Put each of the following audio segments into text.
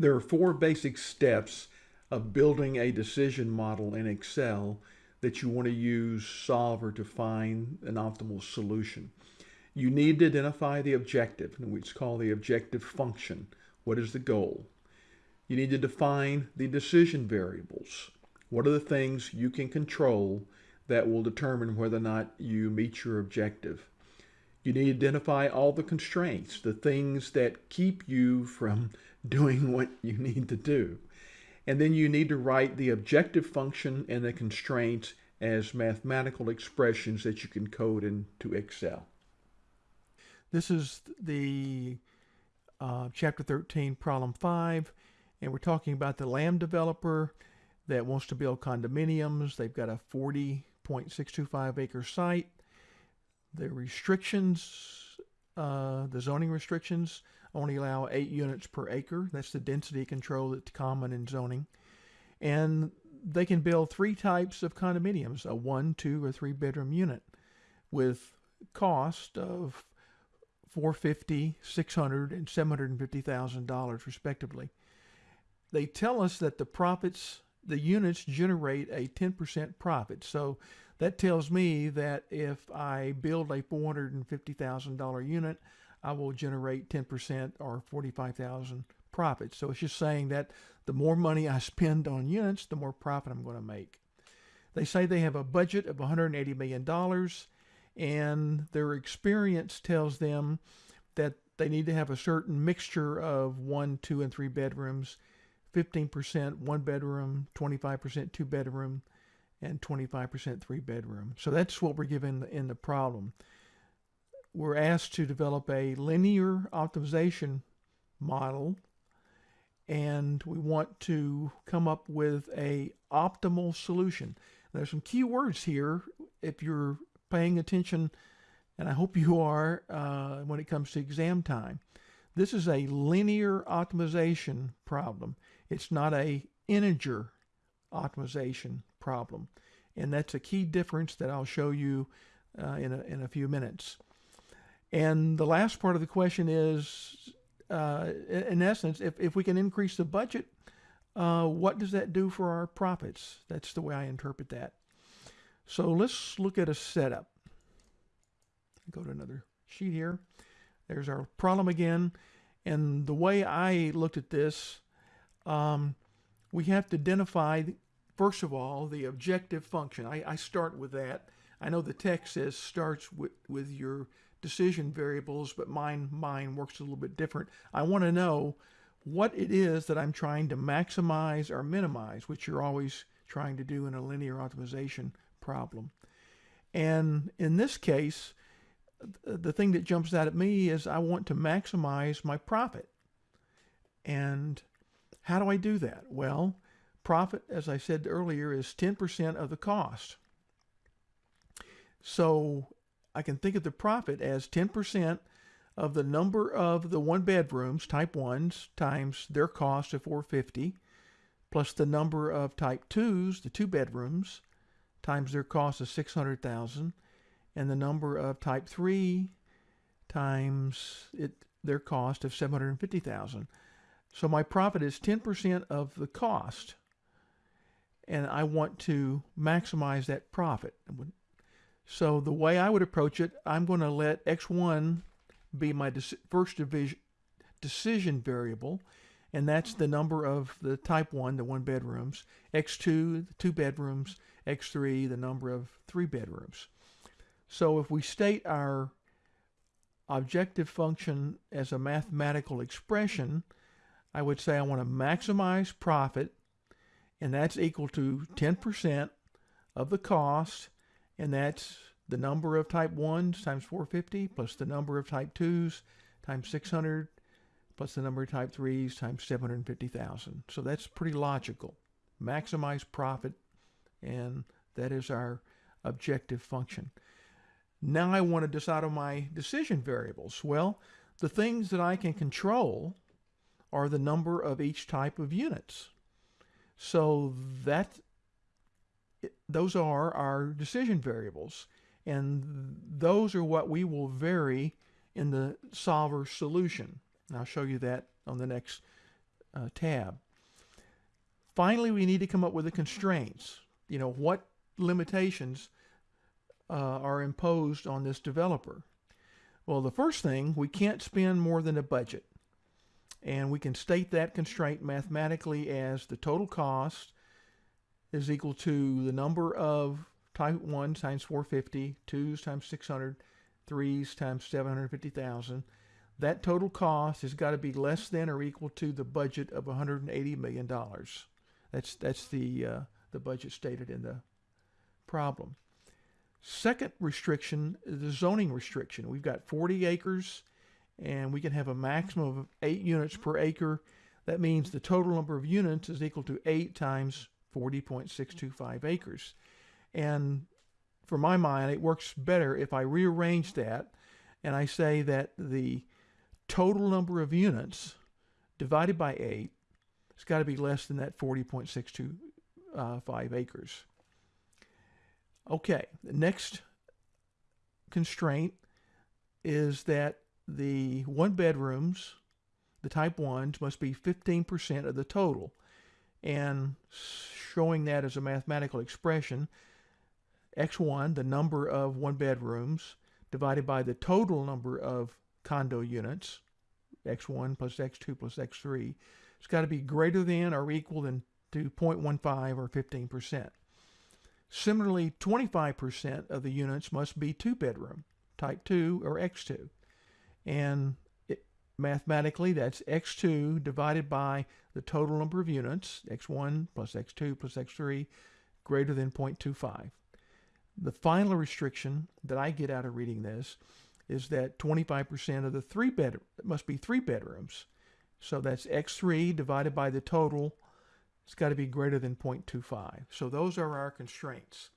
There are four basic steps of building a decision model in Excel that you want to use Solver to find an optimal solution. You need to identify the objective, which is called the objective function. What is the goal? You need to define the decision variables. What are the things you can control that will determine whether or not you meet your objective? You need to identify all the constraints, the things that keep you from doing what you need to do. And then you need to write the objective function and the constraints as mathematical expressions that you can code into Excel. This is the uh, chapter 13, problem 5, and we're talking about the LAM developer that wants to build condominiums. They've got a 40.625 acre site. The restrictions, uh, the zoning restrictions, only allow eight units per acre. That's the density control that's common in zoning. And they can build three types of condominiums, a one, two, or three bedroom unit with cost of 450, 600, and 750,000 dollars respectively. They tell us that the profits, the units generate a 10% profit. So that tells me that if I build a $450,000 unit, I will generate 10% or 45,000 profit. So it's just saying that the more money I spend on units, the more profit I'm going to make. They say they have a budget of $180 million and their experience tells them that they need to have a certain mixture of one, two, and three bedrooms, 15% one bedroom, 25% two bedroom, and 25% three bedroom. So that's what we're given in the problem. We're asked to develop a linear optimization model and we want to come up with a optimal solution. There's some key words here if you're paying attention, and I hope you are uh, when it comes to exam time. This is a linear optimization problem. It's not a integer optimization problem. And that's a key difference that I'll show you uh, in, a, in a few minutes. And the last part of the question is uh, in essence, if, if we can increase the budget, uh, what does that do for our profits? That's the way I interpret that. So let's look at a setup. Go to another sheet here. There's our problem again. And the way I looked at this, um, we have to identify, first of all, the objective function. I, I start with that. I know the text says starts with, with your decision variables, but mine, mine works a little bit different. I want to know what it is that I'm trying to maximize or minimize, which you're always trying to do in a linear optimization problem. And in this case, the thing that jumps out at me is I want to maximize my profit. And how do I do that? Well, profit, as I said earlier, is 10% of the cost. So I can think of the profit as 10% of the number of the one bedrooms, type 1s, times their cost of 450 plus the number of type 2s, the two bedrooms, times their cost of 600,000 and the number of type 3 times it their cost of 750,000. So my profit is 10% of the cost and I want to maximize that profit. So the way I would approach it, I'm going to let x1 be my first division decision variable, and that's the number of the type 1, the one bedrooms, x2, the two bedrooms, x3, the number of three bedrooms. So if we state our objective function as a mathematical expression, I would say I want to maximize profit, and that's equal to 10% of the cost and that's the number of type 1s times 450 plus the number of type 2s times 600 plus the number of type 3s times 750,000. So that's pretty logical. Maximize profit, and that is our objective function. Now I want to decide on my decision variables. Well, the things that I can control are the number of each type of units. So that those are our decision variables. And those are what we will vary in the solver solution. And I'll show you that on the next uh, tab. Finally, we need to come up with the constraints. You know, what limitations uh, are imposed on this developer? Well, the first thing, we can't spend more than a budget. And we can state that constraint mathematically as the total cost is equal to the number of type 1 times 450, 2s times 600, 3s times 750,000. That total cost has got to be less than or equal to the budget of $180 million. That's, that's the, uh, the budget stated in the problem. Second restriction is the zoning restriction. We've got 40 acres and we can have a maximum of 8 units per acre. That means the total number of units is equal to 8 times 40.625 acres. And for my mind, it works better if I rearrange that and I say that the total number of units divided by 8 has got to be less than that 40.625 uh, acres. Okay, the next constraint is that the one bedrooms, the type ones, must be 15% of the total. And showing that as a mathematical expression, x1, the number of one bedrooms, divided by the total number of condo units, x1 plus x2 plus x3, it's got to be greater than or equal than to 0.15 or 15%. Similarly, 25% of the units must be two bedroom, type 2 or x2. And mathematically, that's x2 divided by the total number of units, x1 plus x2 plus x3, greater than 0.25. The final restriction that I get out of reading this is that 25% of the three bed must be three bedrooms. So that's x3 divided by the total it's got to be greater than 0.25. So those are our constraints.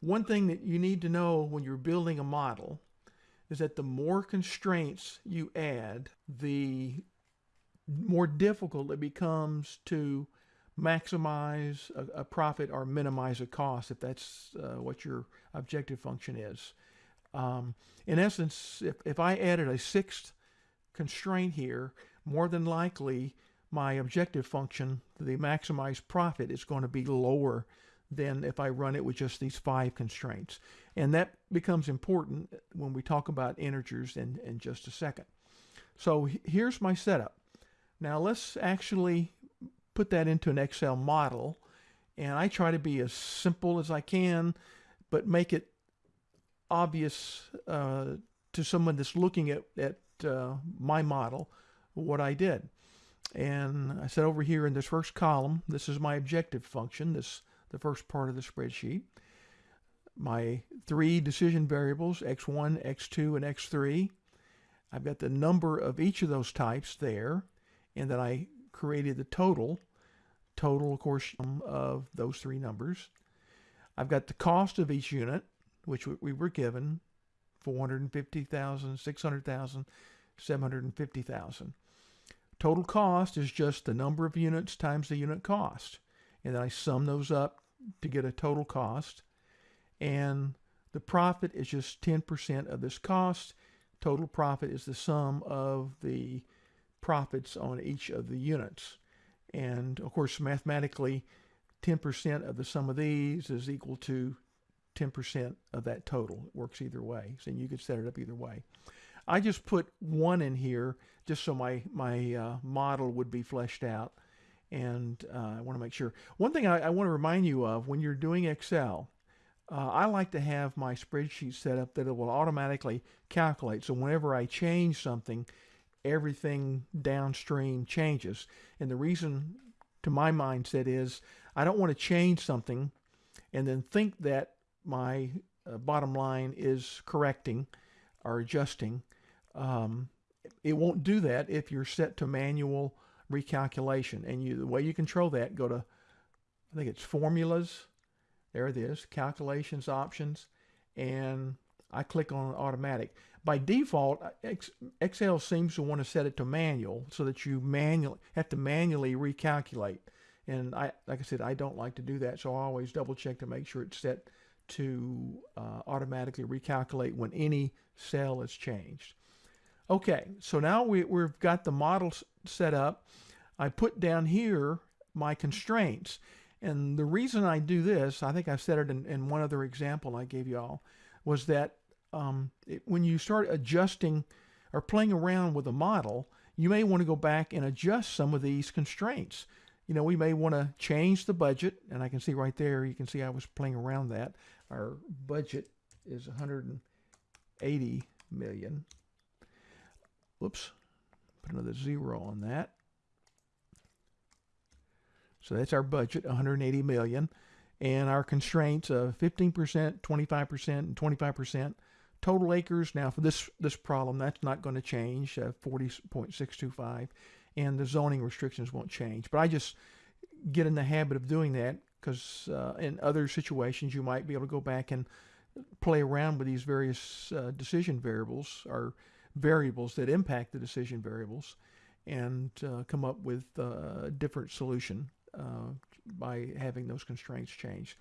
One thing that you need to know when you're building a model is that the more constraints you add, the more difficult it becomes to maximize a, a profit or minimize a cost if that's uh, what your objective function is. Um, in essence, if, if I added a sixth constraint here, more than likely my objective function, the maximized profit, is going to be lower than if I run it with just these five constraints. And that becomes important when we talk about integers in, in just a second. So here's my setup. Now let's actually put that into an Excel model. And I try to be as simple as I can, but make it obvious uh, to someone that's looking at, at uh, my model what I did. And I said over here in this first column, this is my objective function, this the first part of the spreadsheet. My three decision variables, x1, x2, and x3. I've got the number of each of those types there, and then I created the total, total, of course, of those three numbers. I've got the cost of each unit, which we were given, 450,000, 600,000, 750,000. Total cost is just the number of units times the unit cost. And then I sum those up to get a total cost. And the profit is just 10% of this cost. Total profit is the sum of the profits on each of the units. And of course, mathematically, 10% of the sum of these is equal to 10% of that total. It works either way. So you could set it up either way. I just put one in here just so my, my uh, model would be fleshed out. And uh, I want to make sure. One thing I, I, want to remind you of when you're doing Excel, uh, I like to have my spreadsheet set up that it will automatically calculate. So whenever I change something, everything downstream changes. And the reason to my mindset is I don't want to change something and then think that my uh, bottom line is correcting or adjusting. Um, it won't do that if you're set to manual recalculation. And you, the way you control that, go to, I think it's formulas. There it is, calculations options. And I click on automatic. By default, Excel seems to want to set it to manual so that you manually have to manually recalculate. And I, like I said, I don't like to do that, so I always double check to make sure it's set to uh, automatically recalculate when any cell is changed. Okay, so now we, we've got the model set up. I put down here my constraints. And the reason I do this, I think I've said it in, in one other example I gave y'all, was that um, it, when you start adjusting or playing around with a model, you may want to go back and adjust some of these constraints. You know, we may want to change the budget, and I can see right there, you can see I was playing around that. Our budget is 180 million. Whoops, put another zero on that. So that's our budget, 180 million, and our constraints of 15%, 25%, and 25%. Total acres now for this this problem that's not going to change, uh, 40.625, and the zoning restrictions won't change. But I just get in the habit of doing that because uh, in other situations you might be able to go back and play around with these various uh, decision variables or variables that impact the decision variables and uh, come up with uh, a different solution uh, by having those constraints changed.